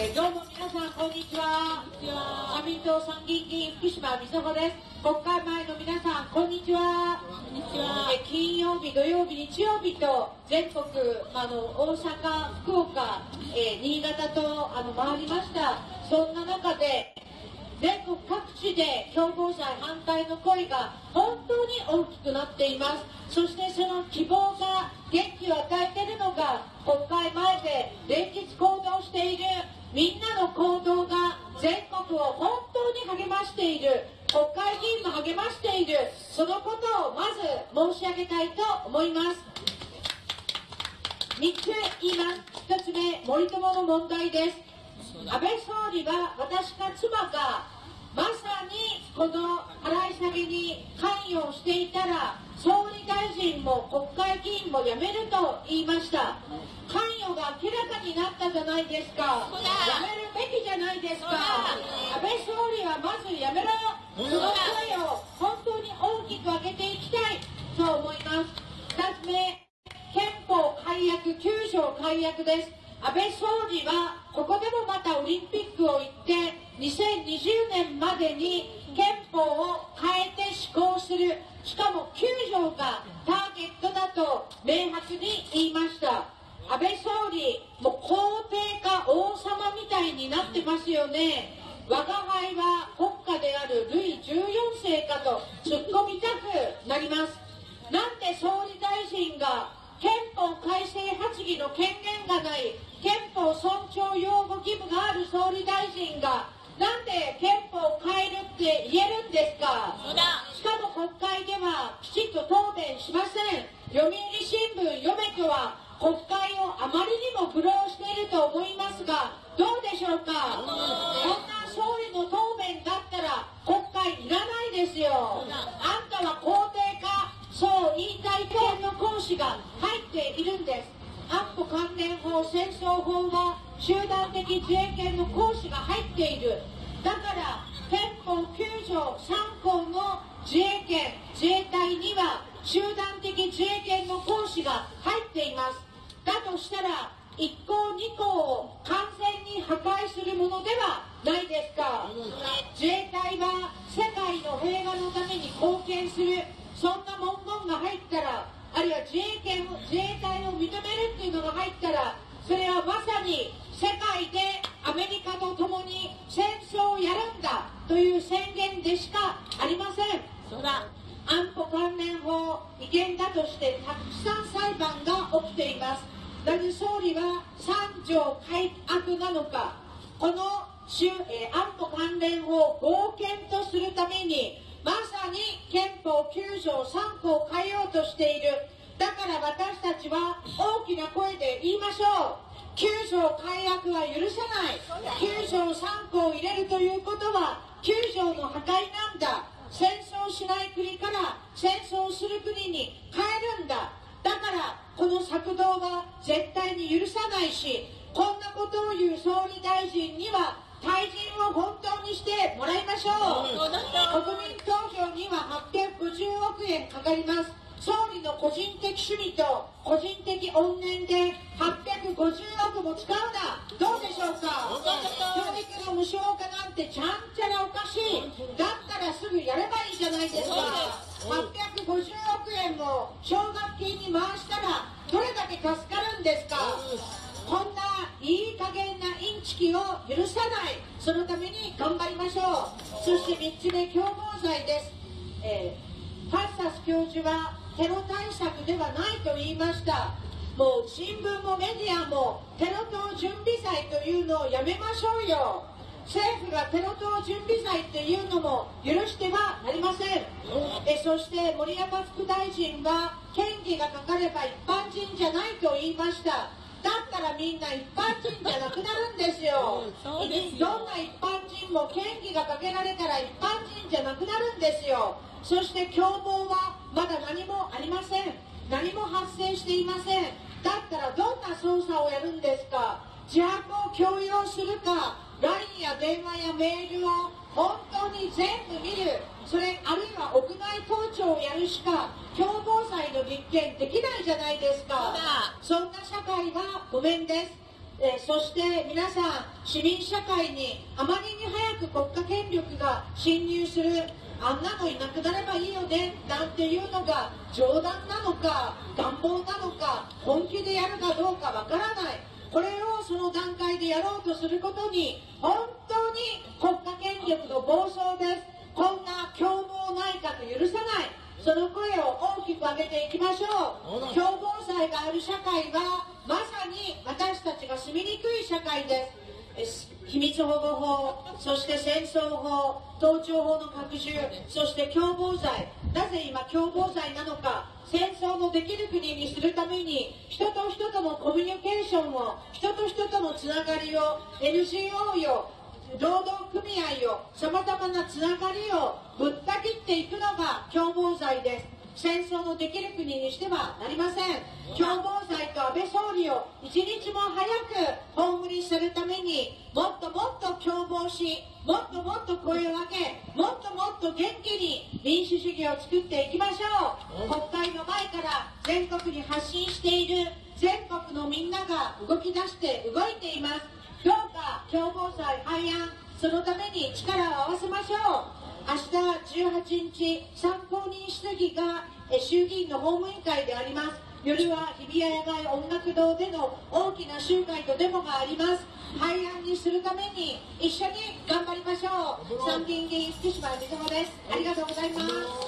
えーどうも皆さんこんにちは。社民党参議院議員福島美穂です。国会前の皆さんこんにちは。こんにちは。えー金曜日土曜日日曜日と全国あの大阪福岡、えー新潟とあの回りました。そんな中で全国各地で共謀罪反対の声が本当に大きくなっています。そしてその希望が元気を与えているのが国会前で連日行動しているみんなの行動が全国を本当に励ましている国会議員も励ましているそのことをまず申し上げたいと思います。3つ言います1つ目森友の問題です。安倍総理は私か妻がまさにこの払い下げに関与していたら総理大臣も国会議員も辞めると言いました。関与が明らかになったじゃないですか。辞めるべきじゃないですか。安倍総理はまず辞めろ。その声を本当に大きく上げていきたいと思います2つ目憲法改悪9です。安倍総理はここでもまたオリンピックを言って2020年までに憲法を変えて施行する。しかも9条がターゲットだと明白に言いました。安倍総理もう皇帝か王様みたいになってますよね。我が輩は国家であるルイ14世かと突っ込みたくなります。なんで総理大臣が憲法改正発議の権限がない憲法尊重擁護義務がある総理大臣がなんで憲法を変えるって言えるんですか？しかも国会ではきちんと答弁しません。読売新聞読めとは国会をあまりにも苦労していると思いますがどうでしょうか？こんな総理の答弁だったら国会いらないですよ。あんたは皇帝かそう言いたい権の行使が入っているんです。安保関連法戦争法は集団的自衛権の行使が入っている。だから憲法9条3項の自衛権自衛隊には集団的自衛権の行使が入っています。だとしたら1項2項を完全に破壊するものではないですか。自衛隊は世界の平和のために貢献する。そんな文言が入ったらあるいは自衛権を自衛隊を認めるっていうのが入ったらそれはまさに世界でアメリカと共に戦争をやるんだという宣言でしかありません。そうだ。安保関連法違憲だとしてたくさん裁判が起きています。なぜ総理は3条改悪なのか。この衆、えー安保関連法を合憲とするためにまさに憲法9条3項を変えようとしている。だから私たちは大きな声で言いましょう。9条改悪は許さない。9条3項を入れるということは9条の破壊なんだ。戦争しない国から戦争する国に変えるんだ。だからこの策動は絶対に許さないしこんなことを言う総理大臣には退陣を本当にしてもらいましょう。国民投票には850億円かかります。総理の個人的趣味と個人的怨念で850億も使うな。どうでしょうか？教育の無償化なんてちゃんちゃらおかしい。だったらすぐやればいいじゃないですか。850億円も奨学金に回したらどれだけ助かるんですか？こんないい加減なインチキを許さない。そのために頑張りましょう。そして3つ目共謀罪です、えーファッサス教授はテロ対策ではないと言いました。もう新聞もメディアもテロ等準備罪というのをやめましょうよ。政府がテロ等準備罪っていうのも許してはなりません。えそして森山副大臣は嫌疑がかかれば一般人じゃないと言いました。だったらみんな一般人じゃなくなるんですよ。そうですよ。どんな一般人も嫌疑がかけられたら一般人じゃなくなるんですよそして共謀はまだ何もありません。何も発生していません。だったらどんな捜査をやるんですか？自白を強要するか？LINE や電話やメールを本当に全部見る。それあるいは屋内盗聴をやるしか共謀罪の立件できないじゃないですか。そんな社会はごめんです。えそして皆さん市民社会にあまりに早く国家権力が侵入する。あんなのいなくなればいいよねなんていうのが冗談なのか願望なのか本気でやるかどうかわからない。これをその段階でやろうとすることに本当に国家権力の暴走です。こんな凶暴内閣許さない。その声を大きく上げていきましょう。共謀罪がある社会はまさに私たちが住みにくい社会です。え秘密保護法そして戦争法盗聴法の拡充そして共謀罪なぜ今共謀罪なのか戦争のできる国にするために人と人とのコミュニケーションを人と人とのつながりを NGO よ労働組合をさまざまなつながりをぶった切っていくのが共謀罪です。戦争のできる国にしてはなりません。共謀罪と安倍総理を一日も早く葬りするためにもっともっと共謀しもっともっと声を上げもっともっと元気に民主主義を作っていきましょう。国会の前から全国に発信している全国のみんなが動き出して動いています。どうか共謀罪廃案そのために力を合わせましょう明日18日参考人質疑がえ衆議院の法務委員会であります。夜は日比谷野外音楽堂での大きな集会とデモがあります。廃案にするために一緒に頑張りましょう。参議院議員福島みずほです。ありがとうございます。